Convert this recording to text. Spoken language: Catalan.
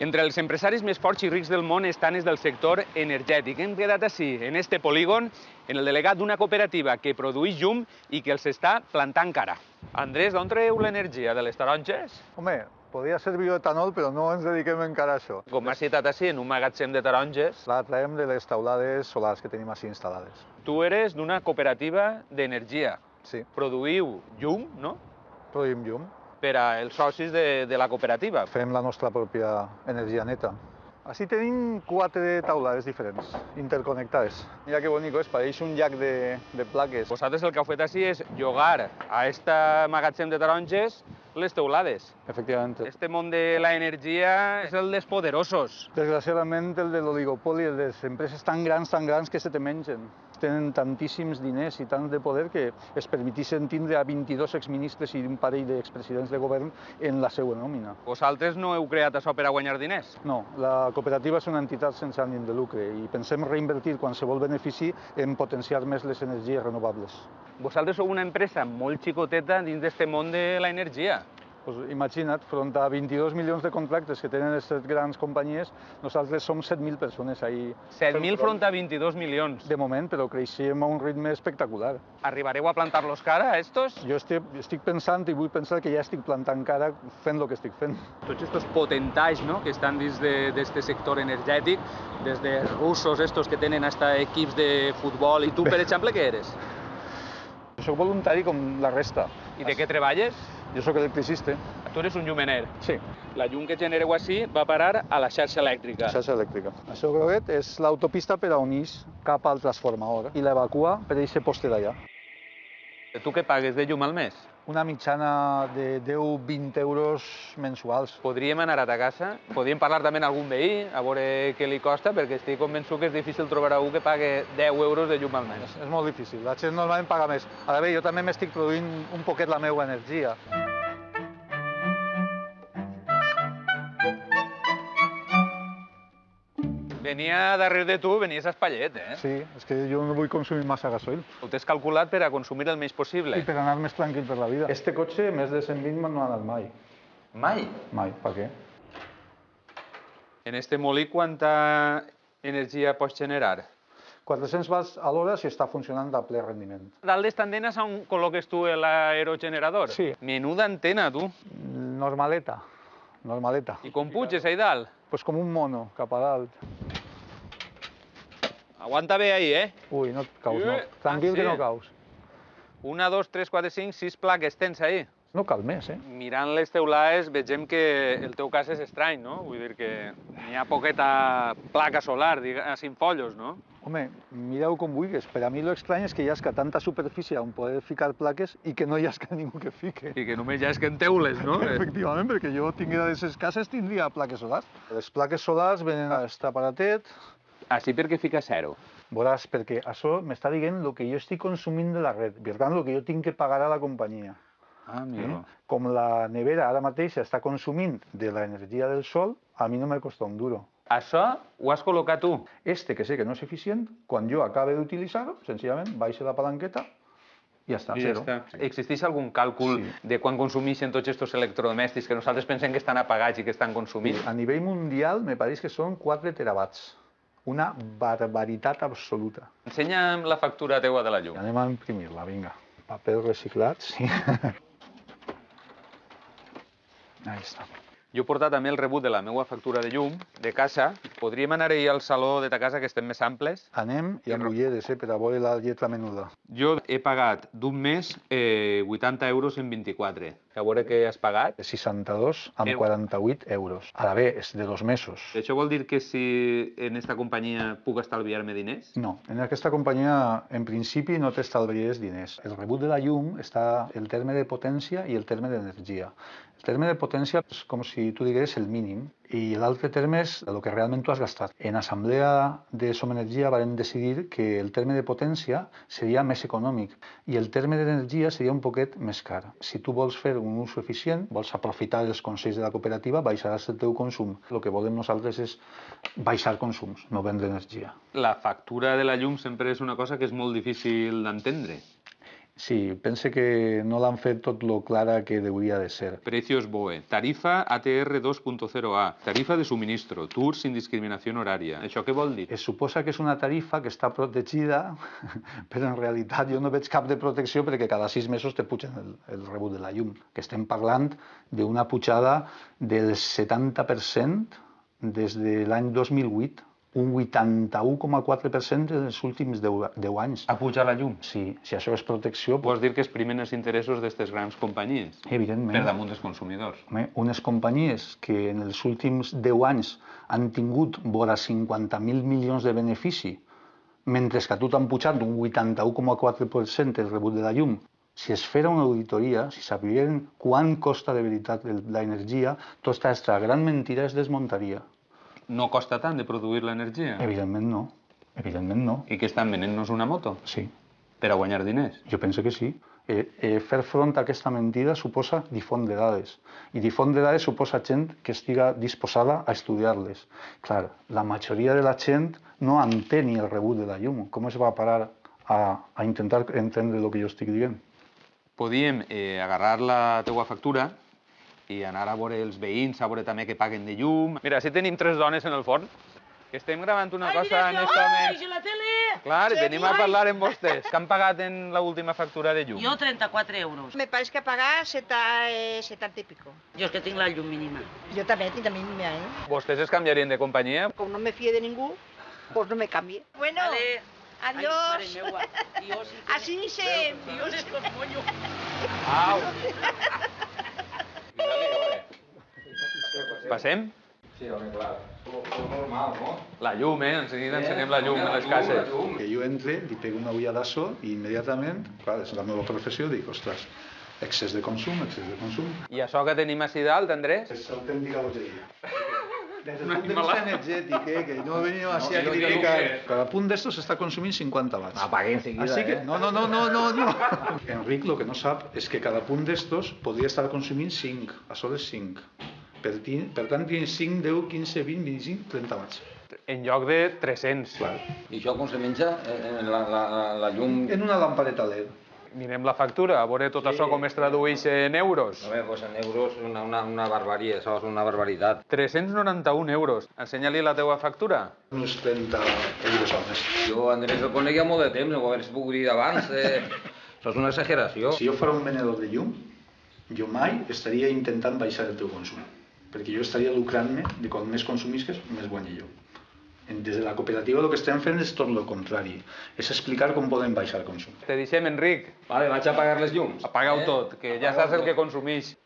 Entre els empresaris més forts i rics del món estan els del sector energètic. Hem quedat així, en este polígon, en el delegat d'una cooperativa que produeix llum i que els està plantant cara. Andrés, d'on treu l'energia? De les taronges? Home, podria ser bioetanol, però no ens dediquem encara a això. Com m'has citat així, en un magatzem de taronges, La traiem de les taulades solars que tenim així instal·lades. tu eres d'una cooperativa d'energia. Sí, Produïu llum, no?, produïm llum, per als socis de, de la cooperativa. fem la nostra pròpia energia neta. Així tenim quatre taulades diferents, interconnectades. Mira que bonic és, pareix un llac de, de plaques. Vosaltres el que heu fet així és llogar a este magatzem de taronges les teulades. Efectivament. Este món de la energia és el dels poderosos. Desgraciadament, el de l'oligopoli, el de les empreses tan grans, tan grans que se te mengen. Tenen tantíssims diners i tant de poder que es permetixen tindre a 22 exministres i un parell d'expresidents de govern en la seva nòmina. Vosaltres no heu creat això per a guanyar diners. No, la cooperativa és una entitat sense ànim de lucre i pensem reinvertir qualsevol benefici en potenciar més les energies renovables. Vosaltres sou una empresa molt xicoteta dins d'este món de la energia. Pues imagina't, front a 22 milions de contractes que tenen aquestes grans companyies, nosaltres som 7.000 persones ahí. 7.000 front a 22 milions. De moment, però creixem a un ritme espectacular. Arribareu a plantar-los cara, a estos? Jo estic, estic pensant i vull pensar que ja estic plantant cara fent el que estic fent. Tots estos potentats no? que estan dins d'este sector energètic, des de russos estos que tenen hasta equips de futbol. I tu, per exemple, què eres? Soc voluntari com la resta. I de què treballes? Jo sóc electricista. Tu eres un llumener. Sí, La llum que genereu així va parar a la xarxa elèctrica. xarxa elèctrica. Això groguet és l'autopista per a unir cap al transformador i l'evacua per a aquest poste d'allà. Tu què pagues de llum al mes? Una mitjana de 10-20 euros mensuals. Podríem anar a ta casa, podríem parlar també amb algun veí, a veure què li costa, perquè estic convençut que és difícil trobar algú que pague 10 euros de llum al mes. És molt difícil, la gent normalment paga més. Ara bé, jo també m'estic produint un poquet la meva energia. Venia darrere de tu, venies a Espallet, eh? Sí, és que jo no vull consumir massa gasoil. Ho tens calculat per a consumir el menys possible. I per anar més tranquil per la vida. Este cotxe, més de 120 no ha anat mai. Mai. Mai, per què? En este molí, quanta energia pots generar? 400 watts a l'hora si està funcionant a ple rendiment. Dalt d'esta antena és on col·loques tu l'aerogenerador? Sí. Menuda antena, tu. Normaleta, normaleta. I com puges ahí dalt? Pues com un mono, cap a dalt. Aguanta bé ahí, eh? Ui, no et caus, no. Eh, Tranquil ah, que sí? no caus. Una, dos, tres, quatre, cinc, sis plaques tens ahí. No cal més, eh? Mirant les teulades vegem que el teu cas és estrany, no? Vull dir que n'hi ha poqueta placa solar, diga, cinc follos, no? Home, mireu com vulguis. Per a mi lo estrany és que hi hagi tanta superfície on poder ficar plaques i que no hi hagi ningú que fique. I que només és que en teules, no? Efectivament, perquè jo tinguera d'aquestes cases tindria plaques solars. Les plaques solars venen a aquest Així perquè fica zero. veuràs, perquè això m'està dient el que jo estic consumint de la red, per tant, el que jo tinc que pagar a la companyia. Ah, Eh? amigo. Com la nevera ara mateix està consumint de l'energia del sol, a mi no me costa un duro. Això ho has col·locat tu. Este, que sé que no és eficient, quan jo acabe d'utilitzar-ho, senzillament baixo la palanqueta i ja està, I ja zero. està. Existeix algun càlcul Sí. de quan consumeixen tots aquests electrodomèstics que nosaltres pensem que estan apagats i que estan consumint? A nivell mundial, me pareix que són 4 terawatts. Una barbaritat absoluta. Ensenya'm la factura teua de la llum. Anem a imprimir-la, vinga. Paper reciclat, sí. Ahí està. Jo he portat també el rebut de la meva factura de llum de casa. Podríem anar ahir al saló de ta casa, que estem més amples. Anem i amb ulleres, eh, per a veure la lletra menuda. Jo he pagat d'un mes eh, 80 euros en 24. A veure què has pagat. 62 amb Eu. 48 euros. Ara bé, és de dos mesos. Això vol dir que si en esta companyia puc estalviar-me diners? No, en aquesta companyia en principi no t'estalvies diners. El rebut de la llum està el terme de potència i el terme d'energia. El terme de potència és com si tu digués el mínim i l'altre terme és el que realment tu has gastat. En assemblea de Som Energia vam decidir que el terme de potència seria més econòmic i el terme d'energia seria un poquet més car. Si tu vols fer un ús eficient, vols aprofitar els consells de la cooperativa, baixaràs el teu consum. El que volem nosaltres és baixar consums, no vendre energia. La factura de la llum sempre és una cosa que és molt difícil d'entendre. Sí, pense que no l'han fet tot lo clara que hauria de ser. Precios BOE, tarifa ATR 2.0A, tarifa de suministro, tours sin discriminació horària. Això què vol dir? Es suposa que és una tarifa que està protegida, però en realitat jo no veig cap de protecció perquè cada sis mesos te pugen el, el rebut de la llum. Que estem parlant d'una pujada del 70% des de l'any 2008 un 81,4% en els últims 10, 10 anys. A pujar la llum? Sí, si això és protecció, Vols dir que es primen els interessos d'aquestes grans companyies? evidentment, Per damunt dels consumidors. home, unes companyies que en els últims 10 anys han tingut vora 50.000 milions de benefici, mentre que a tu t'han pujat un 81,4% el rebut de la llum, si es fera una auditoria, si sabien quant costa de veritat l'energia, tota aquesta gran mentira es desmuntaria. No costa tant de produir l'energia? Evidentment no, evidentment no, I que estan venent-nos una moto? sí. Per a guanyar diners? Jo penso que sí. Eh, eh, fer front a aquesta mentida suposa difondre dades. I difondre dades suposa gent que estiga disposada a estudiar-les. Clar, la majoria de la gent no entén ni el rebut de la llum. Com es va a parar a, a intentar entendre el que jo estic dient? Podíem eh, agarrar la teua factura i anar a veure els veïns, a veure també que paguen de llum. Mira, si tenim tres dones en el forn, que estem gravant una cosa en este ¡Ay, home... la tele! Clar, i Sí, venim a ai. parlar amb vostès. Que han pagat en l'última factura de llum? Jo 34 euros. Me parece que pagar seta, eh, 70 y pico. Jo és que tinc la llum mínima. Yo también, tinc la mínima, ¿eh? Vostès es canviarien de companyia? Como no me fíe de ningú, pues no me cambie. Bueno, Vale. adiós. Ai, mare meua. Jo sí que... Así se... Jo és que os moño. Au! Passem? Sí, home, clar. És normal, no? La llum, eh? Enseguida ensenyem la llum a les cases. Que jo entre, li pego una ulladasso i immediatament, clar, és la meva professió, dic, ostres, excés de consum, excés de consum. I això que tenim així dalt, Andrés? És autèntica bogeria. Des del punt de vista energètic, eh, que no venim així a criticar. que- Cada punt d'estos està consumint 50 watts. Apague enseguida, Así que, eh? no, no, no, no, no, no. Enric lo que no sap és que cada punt d'estos podria estar consumint 5, a soles 5. Per, per tant, tens 5, 10, 15, 20, 25, 30 watts. En lloc de 300. Clar. I això com se menja? Eh, La, la, la, la llum... En una lampareta LED. Mirem la factura, a veure tot això com es tradueix en euros. A veure, pues en euros una, una, una barbarie, això és una barbaritat. 391 euros. Ensenya-li la teua factura. Uns 30 euros al mes. Jo, Andrés, el conec ja molt de temps, no ho hagués pogut dir abans. Eh, això és una exageració. Si jo fos un venedor de llum, jo mai estaria intentant baixar el teu consum. Perquè jo estaria lucrant-me de quan més consumisques, més guanyi jo. En- Des de la cooperativa el que estem fent és tot el contrari. És explicar com podem baixar el consum. Te deixem, Enric. Vale, vaig a apagar les llums. Apaga-ho tot, que ja saps el que consumeix.